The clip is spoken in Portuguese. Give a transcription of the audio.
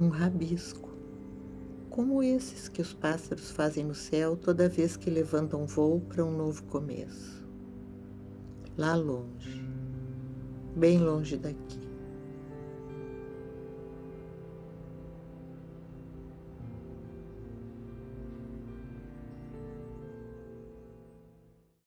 um rabisco, como esses que os pássaros fazem no céu toda vez que levantam voo para um novo começo. Lá longe, bem longe daqui.